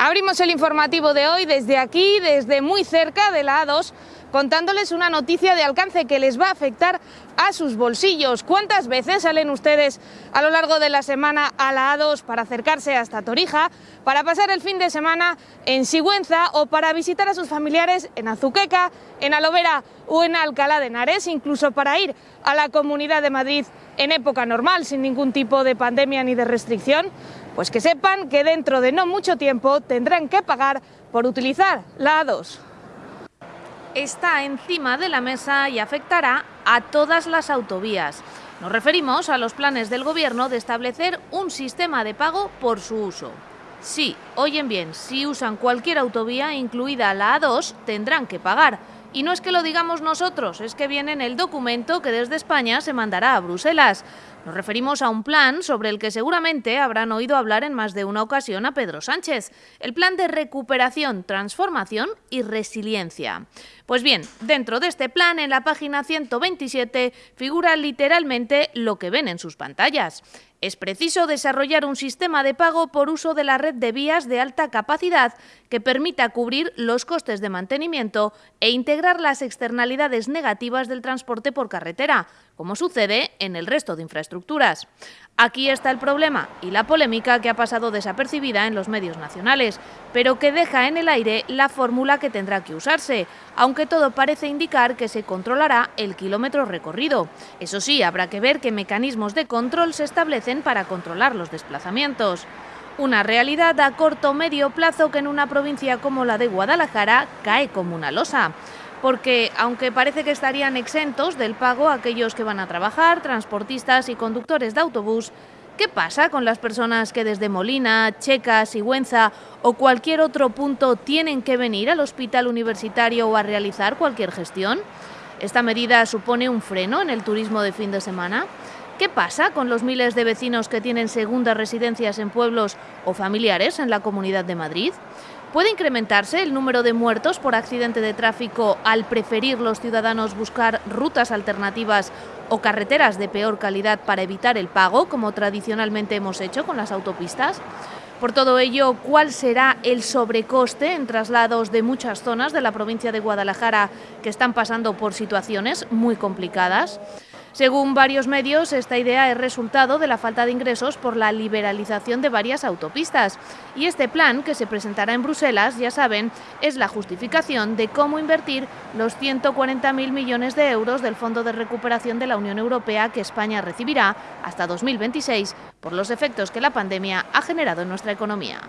Abrimos el informativo de hoy desde aquí, desde muy cerca de la A2, contándoles una noticia de alcance que les va a afectar a sus bolsillos. ¿Cuántas veces salen ustedes a lo largo de la semana a la A2 para acercarse hasta Torija, para pasar el fin de semana en Sigüenza o para visitar a sus familiares en Azuqueca, en Alovera o en Alcalá de Henares, incluso para ir a la Comunidad de Madrid en época normal, sin ningún tipo de pandemia ni de restricción? Pues que sepan que dentro de no mucho tiempo tendrán que pagar por utilizar la A2. Está encima de la mesa y afectará a todas las autovías. Nos referimos a los planes del Gobierno de establecer un sistema de pago por su uso. Sí, oyen bien, si usan cualquier autovía, incluida la A2, tendrán que pagar. Y no es que lo digamos nosotros, es que viene en el documento que desde España se mandará a Bruselas. Nos referimos a un plan sobre el que seguramente habrán oído hablar en más de una ocasión a Pedro Sánchez, el plan de recuperación, transformación y resiliencia. Pues bien, dentro de este plan, en la página 127, figura literalmente lo que ven en sus pantallas. Es preciso desarrollar un sistema de pago por uso de la red de vías de alta capacidad que permita cubrir los costes de mantenimiento e integrar las externalidades negativas del transporte por carretera, como sucede en el resto de infraestructuras. Aquí está el problema y la polémica que ha pasado desapercibida en los medios nacionales, pero que deja en el aire la fórmula que tendrá que usarse, aunque todo parece indicar que se controlará el kilómetro recorrido. Eso sí, habrá que ver qué mecanismos de control se establecen para controlar los desplazamientos. Una realidad a corto medio plazo que en una provincia como la de Guadalajara cae como una losa porque aunque parece que estarían exentos del pago aquellos que van a trabajar, transportistas y conductores de autobús, ¿qué pasa con las personas que desde Molina, Checa, Sigüenza o cualquier otro punto tienen que venir al hospital universitario o a realizar cualquier gestión? ¿Esta medida supone un freno en el turismo de fin de semana? ¿Qué pasa con los miles de vecinos que tienen segundas residencias en pueblos o familiares en la Comunidad de Madrid? ¿Puede incrementarse el número de muertos por accidente de tráfico al preferir los ciudadanos buscar rutas alternativas o carreteras de peor calidad para evitar el pago, como tradicionalmente hemos hecho con las autopistas? Por todo ello, ¿cuál será el sobrecoste en traslados de muchas zonas de la provincia de Guadalajara que están pasando por situaciones muy complicadas? Según varios medios, esta idea es resultado de la falta de ingresos por la liberalización de varias autopistas. Y este plan, que se presentará en Bruselas, ya saben, es la justificación de cómo invertir los 140.000 millones de euros del Fondo de Recuperación de la Unión Europea que España recibirá hasta 2026 por los efectos que la pandemia ha generado en nuestra economía.